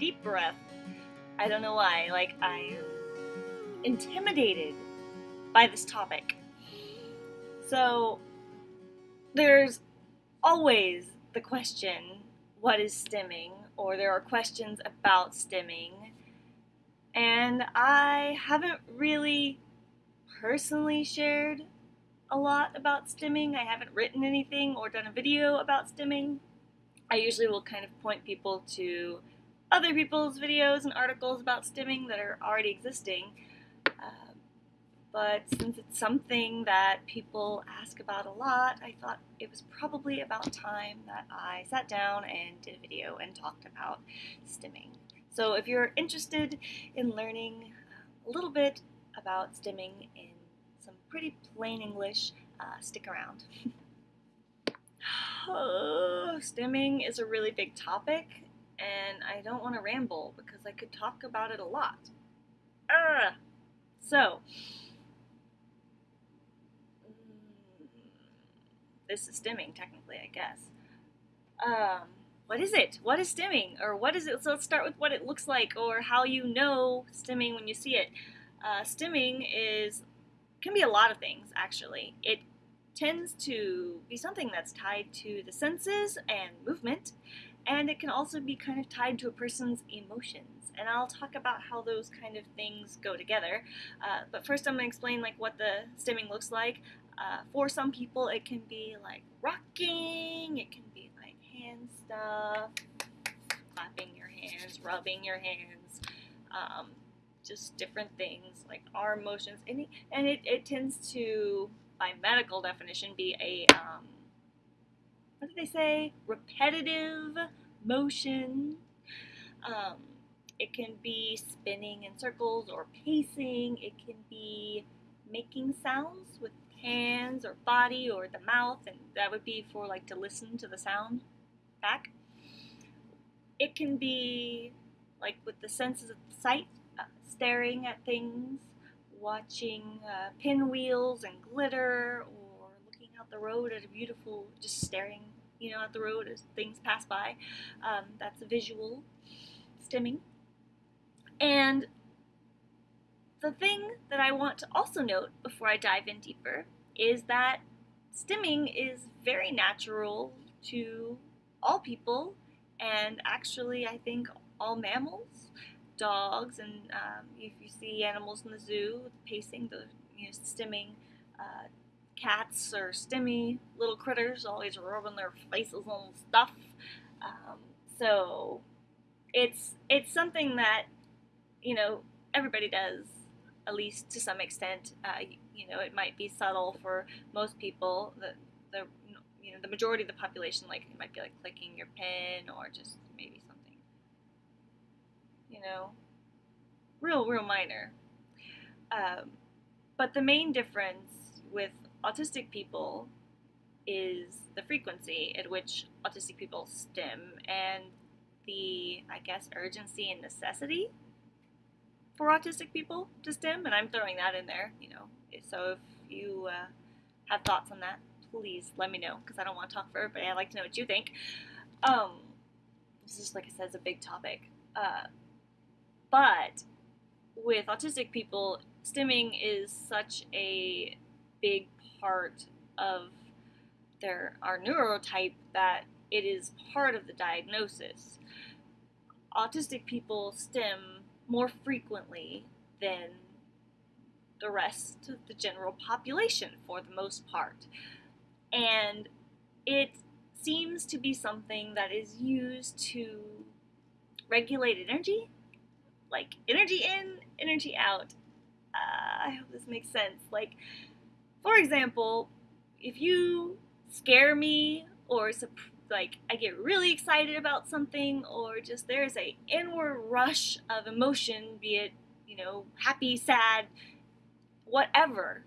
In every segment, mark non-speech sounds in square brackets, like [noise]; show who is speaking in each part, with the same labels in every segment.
Speaker 1: deep breath. I don't know why. Like, I am intimidated by this topic. So, there's always the question what is stimming? Or there are questions about stimming. And I haven't really personally shared a lot about stimming. I haven't written anything or done a video about stimming. I usually will kind of point people to other people's videos and articles about stimming that are already existing. Uh, but since it's something that people ask about a lot, I thought it was probably about time that I sat down and did a video and talked about stimming. So if you're interested in learning a little bit about stimming in some pretty plain English, uh, stick around. [laughs] oh, stimming is a really big topic, and I don't want to ramble because I could talk about it a lot. Ugh. So, mm, this is stimming, technically, I guess. Um, what is it? What is stimming? Or what is it? So let's start with what it looks like or how you know stimming when you see it. Uh, stimming is can be a lot of things actually. It tends to be something that's tied to the senses and movement, and it can also be kind of tied to a person's emotions. And I'll talk about how those kind of things go together. Uh, but first, I'm going to explain like what the stimming looks like. Uh, for some people, it can be like rocking. It can be like hand stuff, clapping your hands, rubbing your hands. Um, just different things like arm motions, and it, and it, it tends to, by medical definition, be a um, what did they say? Repetitive motion. Um, it can be spinning in circles or pacing. It can be making sounds with hands or body or the mouth, and that would be for like to listen to the sound back. It can be like with the senses of sight staring at things, watching uh, pinwheels and glitter, the road at a beautiful, just staring, you know, at the road as things pass by. Um, that's a visual stimming. And the thing that I want to also note before I dive in deeper is that stimming is very natural to all people and actually I think all mammals dogs, and um, if you see animals in the zoo, pacing, the you know, stimming, uh, cats or stimmy little critters always rubbing their faces on stuff. Um, so it's it's something that you know everybody does at least to some extent. Uh, you know, it might be subtle for most people. The the you know the majority of the population like it might be like clicking your pen or just maybe something. you know, real, real minor. Um, but the main difference with autistic people is the frequency at which autistic people stim and the, I guess, urgency and necessity for autistic people to stim. And I'm throwing that in there, you know. So if you uh, have thoughts on that, please let me know because I don't want to talk for everybody. I'd like to know what you think. Um, this is, like I said, it's a big topic. Uh, but with autistic people, stimming is such a big part of their our neurotype that it is part of the diagnosis. Autistic people stim more frequently than the rest of the general population for the most part. And it seems to be something that is used to regulate energy like energy in, energy out. Uh, I hope this makes sense. Like, for example, if you scare me or like I get really excited about something or just there's a inward rush of emotion, be it, you know, happy, sad, whatever.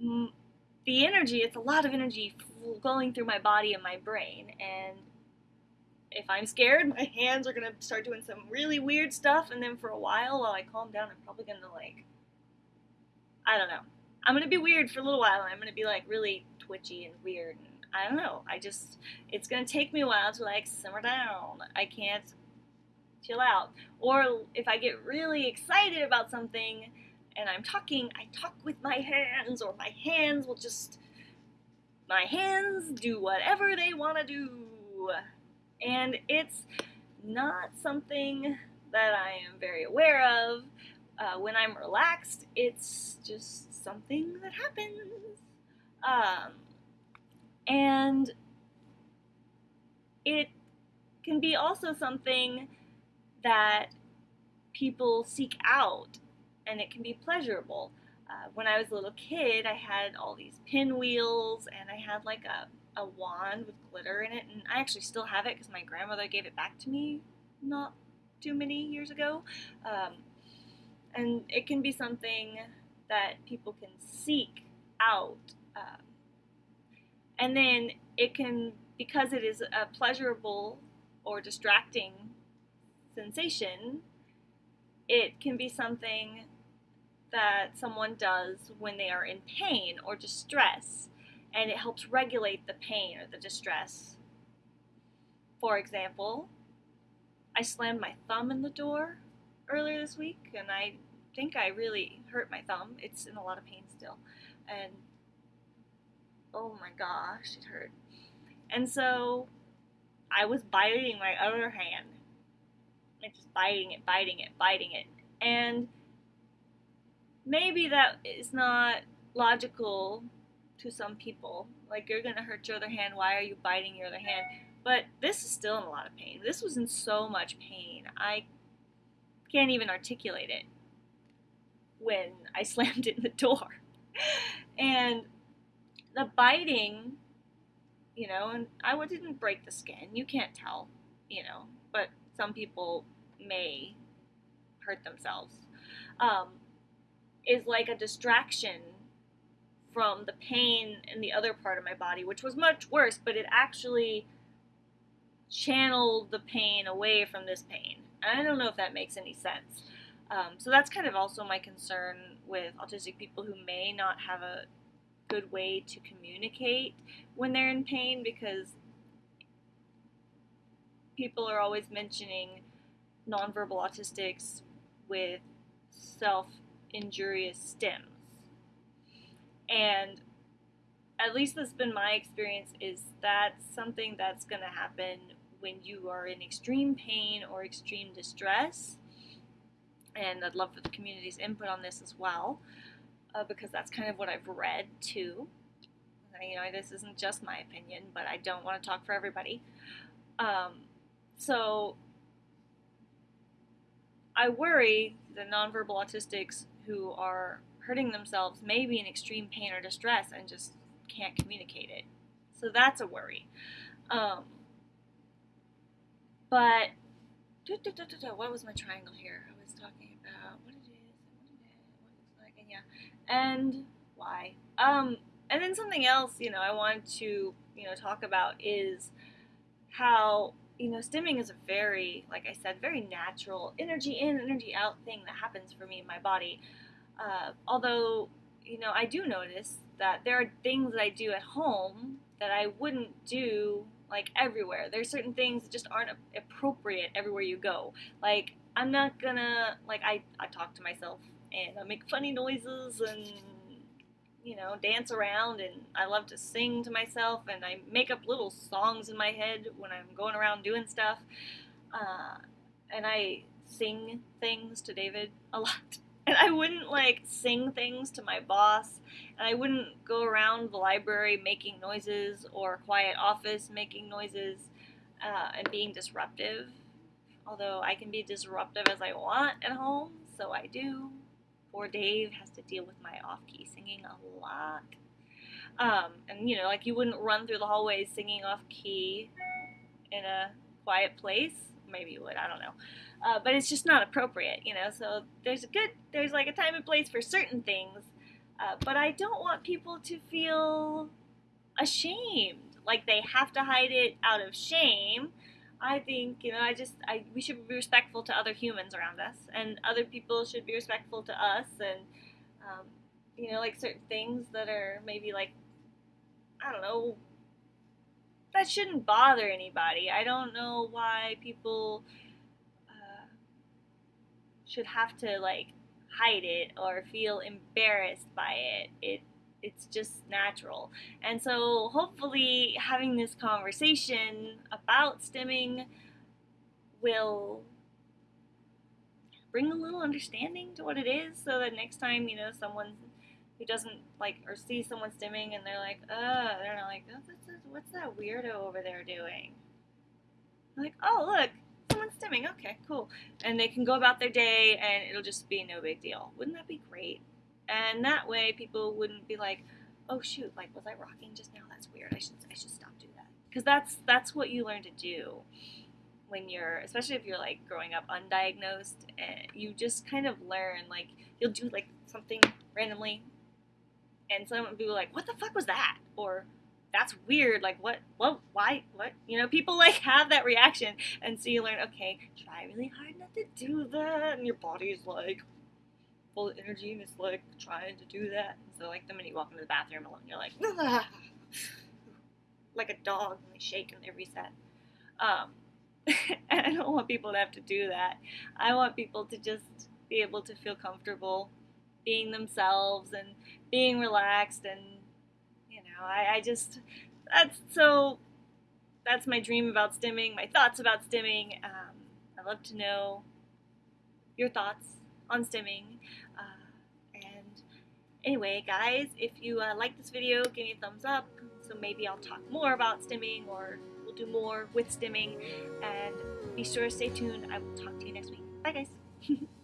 Speaker 1: The energy, it's a lot of energy going through my body and my brain and if I'm scared, [laughs] my hands are gonna start doing some really weird stuff, and then for a while, while I calm down, I'm probably gonna like, I don't know. I'm gonna be weird for a little while, I'm gonna be like really twitchy and weird. And I don't know. I just, it's gonna take me a while to like simmer down. I can't chill out. Or if I get really excited about something and I'm talking, I talk with my hands, or my hands will just, my hands do whatever they want to do. And it's not something that I am very aware of. Uh, when I'm relaxed, it's just something that happens. Um, and it can be also something that people seek out and it can be pleasurable. Uh, when I was a little kid, I had all these pinwheels and I had like a, a wand with glitter in it, and I actually still have it because my grandmother gave it back to me not too many years ago. Um, and it can be something that people can seek out. Uh, and then it can, because it is a pleasurable or distracting sensation, it can be something that someone does when they are in pain or distress, and it helps regulate the pain or the distress. For example, I slammed my thumb in the door earlier this week, and I think I really hurt my thumb. It's in a lot of pain still. And oh my gosh, it hurt. And so I was biting my other hand. And just biting it, biting it, biting it. And maybe that is not logical to some people. Like, you're going to hurt your other hand. Why are you biting your other hand? But this is still in a lot of pain. This was in so much pain. I can't even articulate it when I [laughs] slammed in the door. and the biting, you know, and I didn't break the skin. You can't tell, you know, but some people may hurt themselves. Um, is like a distraction from the pain in the other part of my body, which was much worse, but it actually channeled the pain away from this pain. I don't know if that makes any sense. Um, so that's kind of also my concern with autistic people who may not have a good way to communicate when they're in pain because people are always mentioning nonverbal autistics with self injurious stims. And at least that's been my experience is that something that's going to happen when you are in extreme pain or extreme distress. And I'd love for the community's input on this as well, uh, because that's kind of what I've read too. You know, this isn't just my opinion, but I don't want to talk for everybody. Um, so I worry the nonverbal autistics who are hurting themselves may be in extreme pain or distress and just can't communicate it. So that's a worry. Um, but what was my triangle here? I was talking about what it is, what it is, what like, and yeah, and why. Um, and then something else, you know, I wanted to, you know, talk about is how you know, stimming is a very, like I said, very natural energy in, energy out thing that happens for me in my body. Uh, although, you know, I do notice that there are things that I do at home that I wouldn't do like everywhere. There's certain things that just aren't appropriate everywhere you go. Like I'm not gonna like I I talk to myself and I make funny noises and you know dance around and I love to sing to myself and I make up little songs in my head when I'm going around doing stuff. Uh, and I sing things to David a lot. And I wouldn't like sing things to my boss, and I wouldn't go around the library making noises or quiet office making noises uh, and being disruptive. Although I can be disruptive as I want at home, so I do. Poor Dave has to deal with my off key singing a lot. Um, and you know, like you wouldn't run through the hallways singing off key in a quiet place. Maybe you would, I don't know uh, but it's just not appropriate, you know. So there's a good, there's like a time and place for certain things, uh, but I don't want people to feel ashamed, like they have to hide it out of shame. I think you know, I just, I we should be respectful to other humans around us, and other people should be respectful to us, and um, you know, like certain things that are maybe like, I don't know. That shouldn't bother anybody. I don't know why people uh, should have to like hide it or feel embarrassed by it. It it's just natural. And so hopefully having this conversation about stimming will bring a little understanding to what it is so that next time, you know, someone who doesn't like or see someone stimming and they're like, uh, they're not like, oh, what's, what's that weirdo over there doing? like, oh, look, someone's stimming. Okay, cool. And they can go about their day and it'll just be no big deal. Wouldn't that be great? And that way people wouldn't be like, oh shoot, like was I rocking just now? That's weird. I should I should stop doing that. Because that's that's what you learn to do when you're especially if you're like growing up undiagnosed and you just kind of learn like you'll do like something randomly and some people like, what the fuck was that? Or that's weird. Like, what, what, why, what? You know, people like [laughs] have that reaction. And so you learn, okay, try really hard not to do that. And your body's like full of energy and it's like trying to do that. So, like, the minute you walk into the bathroom alone, you're like, [laughs] like a dog and they shake and they reset. Um, [laughs] and I don't want people to have to do that. I want people to just be able to feel comfortable being themselves and being relaxed and you know I, I just that's so that's my dream about stimming, my thoughts about stimming. Um, I love to know your thoughts on stimming. Uh, and anyway, guys, if you uh, like this video, give me a thumbs up. So maybe I'll talk more about stimming or we'll do more with stimming. And be sure to stay tuned. I will talk to you next week. Bye, guys. [laughs]